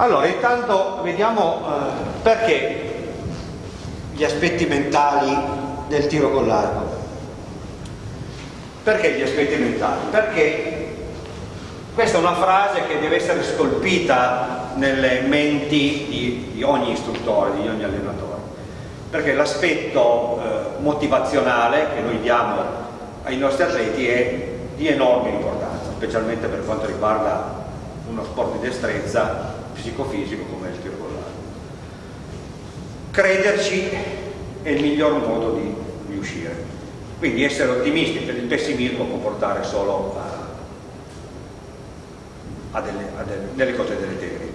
Allora, intanto vediamo eh, perché gli aspetti mentali del tiro con l'arco. Perché gli aspetti mentali? Perché questa è una frase che deve essere scolpita nelle menti di, di ogni istruttore, di ogni allenatore, perché l'aspetto eh, motivazionale che noi diamo ai nostri atleti è di enorme importanza, specialmente per quanto riguarda uno sport di destrezza psicofisico come il tiro con l'arco. Crederci è il miglior modo di riuscire. Quindi essere ottimisti per il pessimismo può portare solo a, a, delle, a delle, delle, cose deleterie.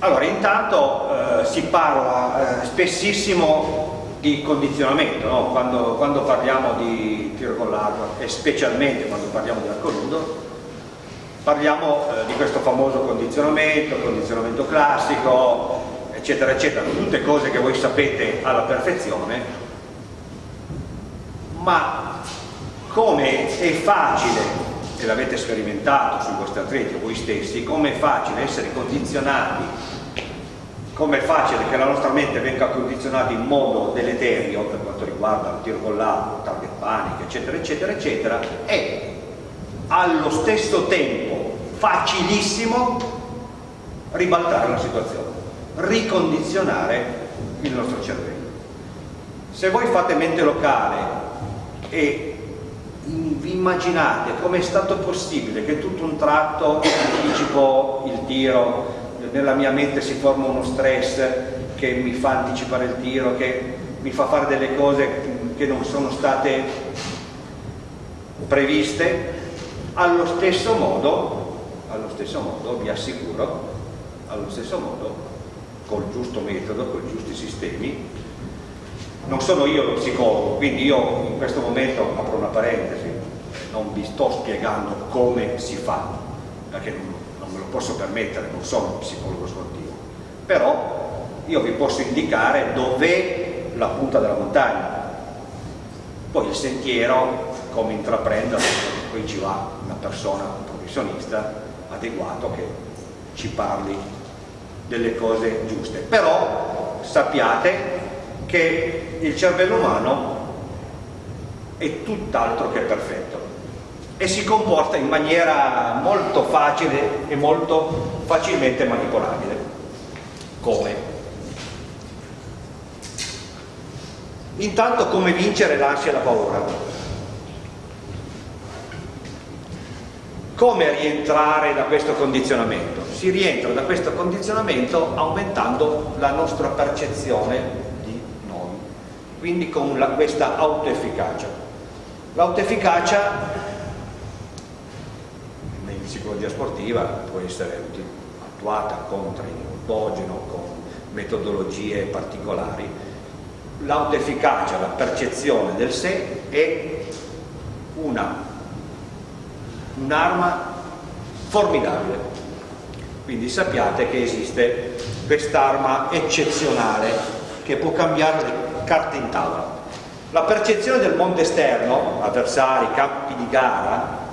Allora, intanto eh, si parla eh, spessissimo di condizionamento, no? quando, quando, parliamo di tiro con l'arco e specialmente quando parliamo di arco nudo, parliamo eh, di questo famoso condizionamento, condizionamento classico, eccetera, eccetera, tutte cose che voi sapete alla perfezione, ma come è facile, e l'avete sperimentato sui vostri atleti o voi stessi, come è facile essere condizionati, come è facile che la nostra mente venga condizionata in modo deleterio per quanto riguarda il tiro con l'arco, target panic, eccetera, eccetera, eccetera, è allo stesso tempo facilissimo ribaltare la situazione, ricondizionare il nostro cervello. Se voi fate mente locale e vi immaginate come è stato possibile che tutto un tratto anticipo il tiro, nella mia mente si forma uno stress che mi fa anticipare il tiro, che mi fa fare delle cose che non sono state previste, allo stesso modo stesso modo vi assicuro, allo stesso modo, col giusto metodo, con i giusti sistemi, non sono io lo psicologo, quindi io in questo momento apro una parentesi, non vi sto spiegando come si fa, perché non, non me lo posso permettere, non sono un psicologo sportivo, però io vi posso indicare dov'è la punta della montagna, poi il sentiero, come intraprendere, poi ci va una persona, un professionista, adeguato che ci parli delle cose giuste. Però sappiate che il cervello umano è tutt'altro che perfetto e si comporta in maniera molto facile e molto facilmente manipolabile. Come? Intanto come vincere l'ansia e la paura? Come rientrare da questo condizionamento? Si rientra da questo condizionamento aumentando la nostra percezione di noi, quindi con la, questa autoefficacia. L'autoefficacia in psicologia sportiva può essere attuata con training autogeno, con metodologie particolari. L'autoefficacia, la percezione del sé è una un'arma formidabile. Quindi sappiate che esiste quest'arma eccezionale che può cambiare le carte in tavola. La percezione del mondo esterno, avversari, campi di gara,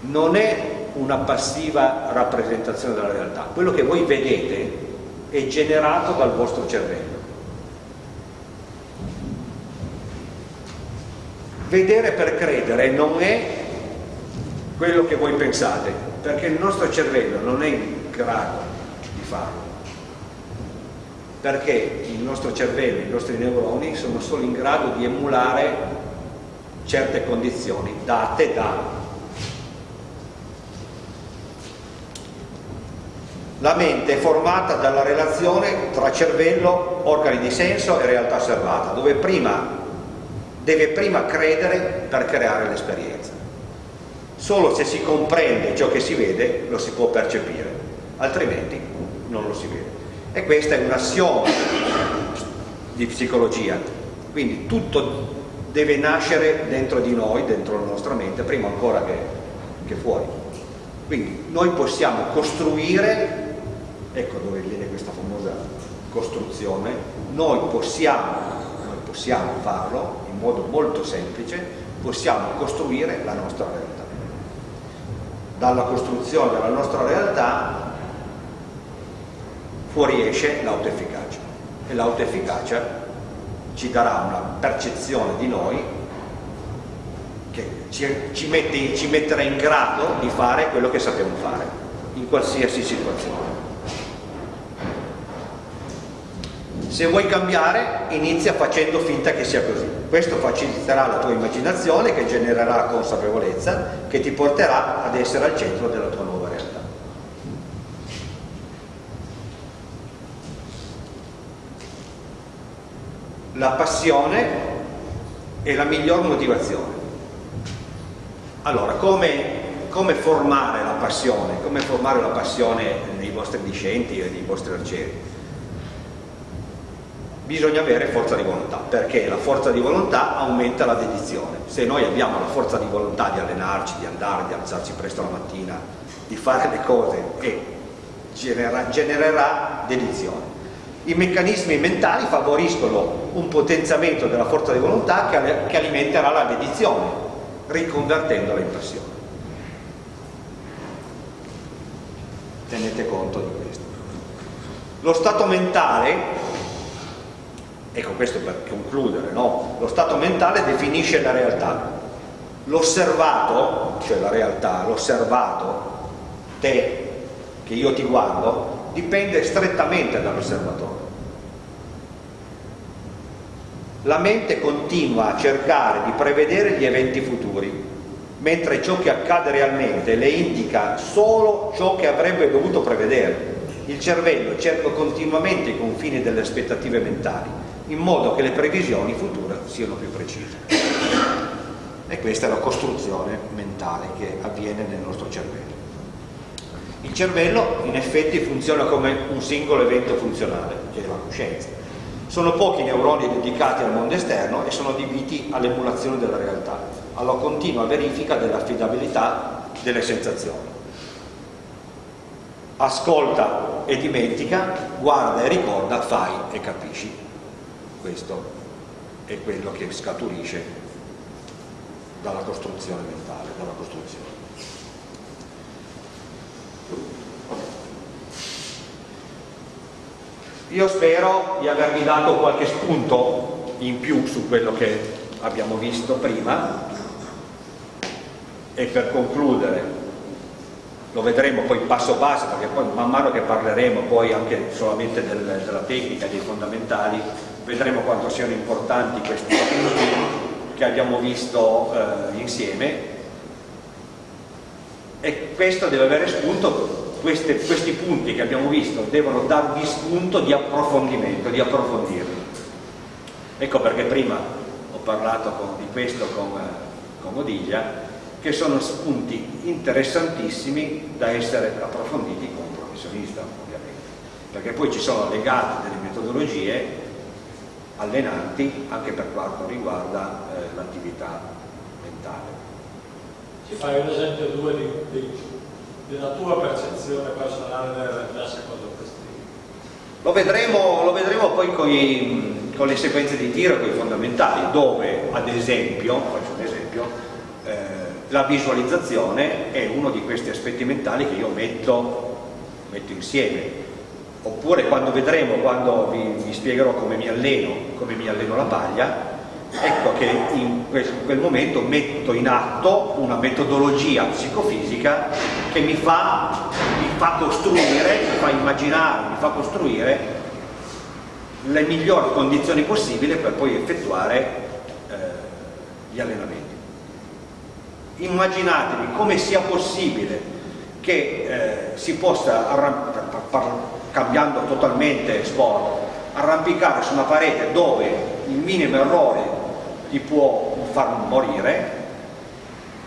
non è una passiva rappresentazione della realtà. Quello che voi vedete è generato dal vostro cervello. Vedere per credere non è quello che voi pensate, perché il nostro cervello non è in grado di farlo. Perché il nostro cervello, i nostri neuroni sono solo in grado di emulare certe condizioni date da La mente è formata dalla relazione tra cervello, organi di senso e realtà osservata, dove prima deve prima credere per creare l'esperienza. Solo se si comprende ciò che si vede lo si può percepire, altrimenti non lo si vede. E questa è un assioma di psicologia, quindi tutto deve nascere dentro di noi, dentro la nostra mente, prima ancora che, che fuori. Quindi noi possiamo costruire, ecco dove viene questa famosa costruzione, noi possiamo, possiamo farlo modo molto semplice possiamo costruire la nostra realtà. Dalla costruzione della nostra realtà fuoriesce l'autoefficacia e l'autoefficacia ci darà una percezione di noi che ci, ci, mette, ci metterà in grado di fare quello che sappiamo fare in qualsiasi situazione. Se vuoi cambiare, inizia facendo finta che sia così. Questo faciliterà la tua immaginazione, che genererà consapevolezza, che ti porterà ad essere al centro della tua nuova realtà. La passione è la miglior motivazione. Allora, come, come formare la passione? Come formare la passione nei vostri discenti e nei vostri arcieri? Bisogna avere forza di volontà, perché la forza di volontà aumenta la dedizione. Se noi abbiamo la forza di volontà di allenarci, di andare, di alzarci presto la mattina, di fare le cose e genera, genererà dedizione. I meccanismi mentali favoriscono un potenziamento della forza di volontà che, che alimenterà la dedizione, riconvertendola in passione. Tenete conto di questo. Lo stato mentale Ecco questo per concludere, no? lo stato mentale definisce la realtà, l'osservato, cioè la realtà, l'osservato, te, che io ti guardo, dipende strettamente dall'osservatore. La mente continua a cercare di prevedere gli eventi futuri, mentre ciò che accade realmente le indica solo ciò che avrebbe dovuto prevedere. Il cervello cerca continuamente i confini delle aspettative mentali in modo che le previsioni future siano più precise. E questa è la costruzione mentale che avviene nel nostro cervello. Il cervello in effetti funziona come un singolo evento funzionale, che è la coscienza. Sono pochi neuroni dedicati al mondo esterno e sono adibiti all'emulazione della realtà, alla continua verifica dell'affidabilità delle sensazioni. Ascolta e dimentica, guarda e ricorda, fai e capisci questo è quello che scaturisce dalla costruzione mentale, dalla costruzione. Io spero di avervi dato qualche spunto in più su quello che abbiamo visto prima e per concludere lo vedremo poi passo passo perché poi man mano che parleremo poi anche solamente del, della tecnica, dei fondamentali vedremo quanto siano importanti questi punti che abbiamo visto eh, insieme e questo deve avere spunto, queste, questi punti che abbiamo visto devono darvi spunto di approfondimento, di approfondirli. Ecco perché prima ho parlato con, di questo con, con Odiglia, che sono spunti interessantissimi da essere approfonditi con un professionista ovviamente, perché poi ci sono legate delle metodologie allenanti anche per quanto riguarda eh, l'attività mentale. Ci fai un esempio due di, di, della tua percezione personale della realtà secondo questi? Lo vedremo, lo vedremo poi con, i, con, le sequenze di tiro, con i fondamentali, dove ad esempio, faccio un esempio, eh, la visualizzazione è uno di questi aspetti mentali che io metto, metto insieme oppure quando vedremo, quando vi, vi spiegherò come mi alleno, come mi alleno la paglia, ecco che in quel momento metto in atto una metodologia psicofisica che mi fa, mi fa costruire, mi fa immaginare, mi fa costruire le migliori condizioni possibili per poi effettuare eh, gli allenamenti. Immaginatevi come sia possibile che eh, si possa cambiando totalmente sport, arrampicare su una parete dove il minimo errore ti può far morire,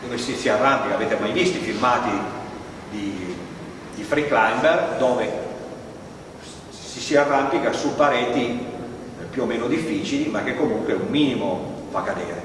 dove si, si arrampica, avete mai visto i filmati di, di free climber dove si, si arrampica su pareti più o meno difficili ma che comunque un minimo fa cadere.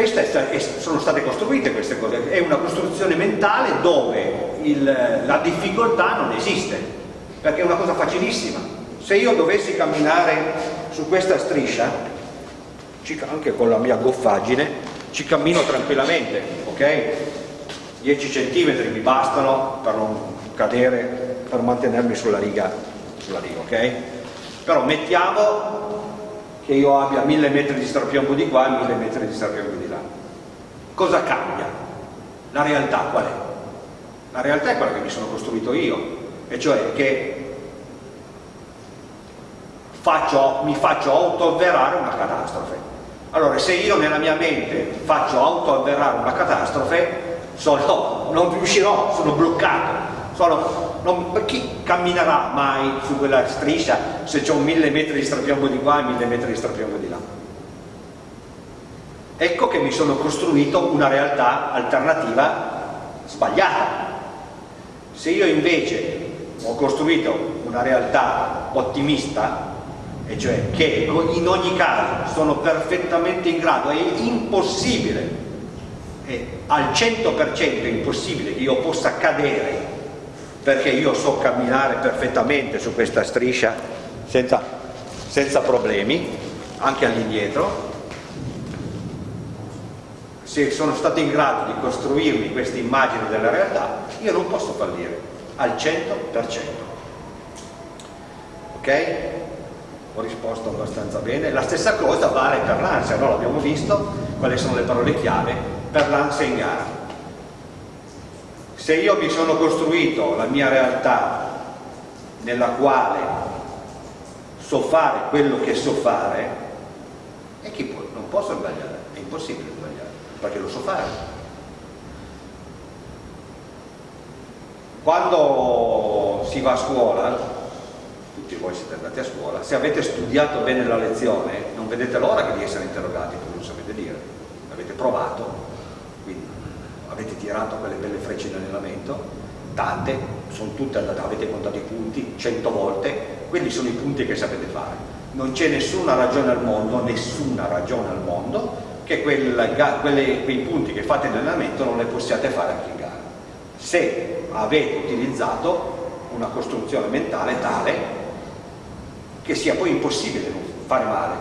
Queste sono state costruite queste cose, è una costruzione mentale dove il, la difficoltà non esiste, perché è una cosa facilissima. Se io dovessi camminare su questa striscia, anche con la mia goffaggine, ci cammino tranquillamente, ok? 10 cm mi bastano per non cadere per mantenermi sulla riga, sulla riga ok? Però mettiamo che io abbia mille metri di strapiombo di qua e mille metri di strapiombo di là. Cosa cambia? La realtà qual è? La realtà è quella che mi sono costruito io, e cioè che faccio, mi faccio autoavverare una catastrofe. Allora, se io nella mia mente faccio autoavverare una catastrofe, sono, non riuscirò, sono bloccato. Sono, non, chi camminerà mai su quella striscia se c'è un mille metri di strapiombo di qua e mille metri di strapiombo di là? Ecco che mi sono costruito una realtà alternativa sbagliata. Se io invece ho costruito una realtà ottimista, e cioè che in ogni caso sono perfettamente in grado, è impossibile, è al 100% impossibile che io possa cadere perché io so camminare perfettamente su questa striscia senza, senza problemi, anche all'indietro, se sono stato in grado di costruirmi questa immagine della realtà, io non posso fallire al 100%. Ok? Ho risposto abbastanza bene. La stessa cosa vale per l'ansia, no? l'abbiamo visto, quali sono le parole chiave per l'ansia in gara. Se io mi sono costruito la mia realtà nella quale so fare quello che so fare, e chi può? Non posso sbagliare, è impossibile sbagliare, perché lo so fare. Quando si va a scuola, tutti voi siete andati a scuola, se avete studiato bene la lezione non vedete l'ora di essere interrogati, come non sapete dire, avete provato, quindi avete tirato quelle belle frecce in allenamento, tante, sono tutte andate, avete contato i punti cento volte, quelli sono i punti che sapete fare. Non c'è nessuna ragione al mondo, nessuna ragione al mondo, che quel, quelle, quei punti che fate in allenamento non le possiate fare anche in gara. Se avete utilizzato una costruzione mentale tale che sia poi impossibile fare male.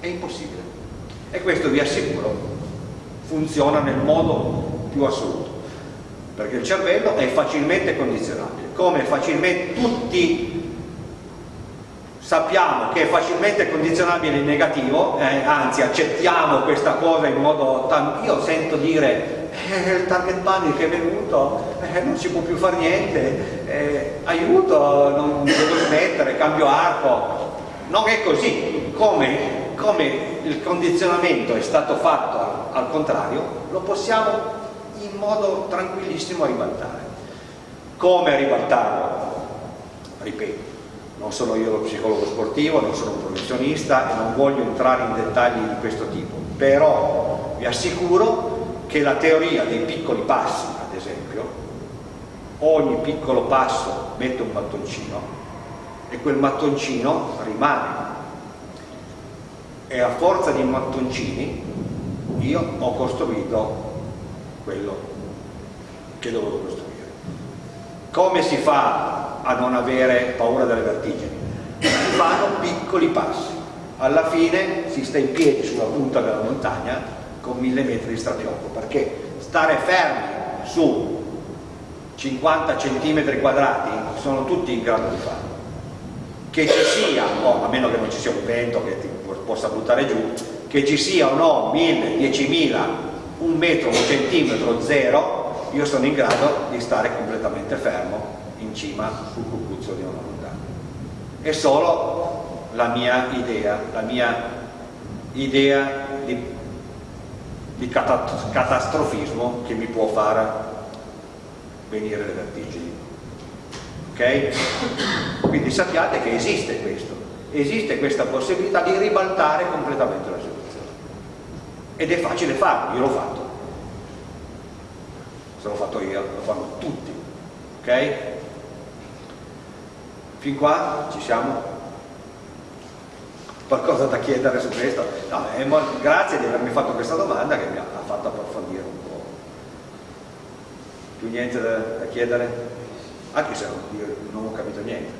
È impossibile. E questo vi assicuro funziona nel modo più assoluto. Perché il cervello è facilmente condizionabile. Come facilmente tutti sappiamo che è facilmente condizionabile in negativo, eh, anzi accettiamo questa cosa in modo... Io sento dire eh, il target panic è venuto, eh, non si può più fare niente, eh, aiuto, non devo smettere, cambio arco. Non è così, come, come il condizionamento è stato fatto al, al contrario, lo possiamo in modo tranquillissimo ribaltare. Come ribaltarlo? Ripeto, non sono io lo psicologo sportivo, non sono un professionista e non voglio entrare in dettagli di questo tipo, però vi assicuro che la teoria dei piccoli passi, ad esempio, ogni piccolo passo mette un mattoncino e quel mattoncino rimane. E a forza di mattoncini io ho costruito quello che dovevo costruire. Come si fa a non avere paura delle vertigini? Si fanno piccoli passi. Alla fine si sta in piedi sulla punta della montagna con mille metri di strapiombo perché stare fermi su 50 cm quadrati sono tutti in grado di farlo che ci sia, no, a meno che non ci sia un vento che ti possa buttare giù che ci sia o no 1000, 10.000 un metro, un centimetro, zero io sono in grado di stare completamente fermo in cima sul cucuzzo di una montagna è solo la mia idea la mia idea di di catastrofismo che mi può far venire le vertigini. Ok? Quindi sappiate che esiste questo, esiste questa possibilità di ribaltare completamente la situazione. Ed è facile farlo, io l'ho fatto. Se l'ho fatto io, lo fanno tutti. Ok? Fin qua ci siamo? qualcosa da chiedere su questo? No, grazie di avermi fatto questa domanda che mi ha fatto approfondire un po'. Più niente da, da chiedere? Anche se non, non ho capito niente.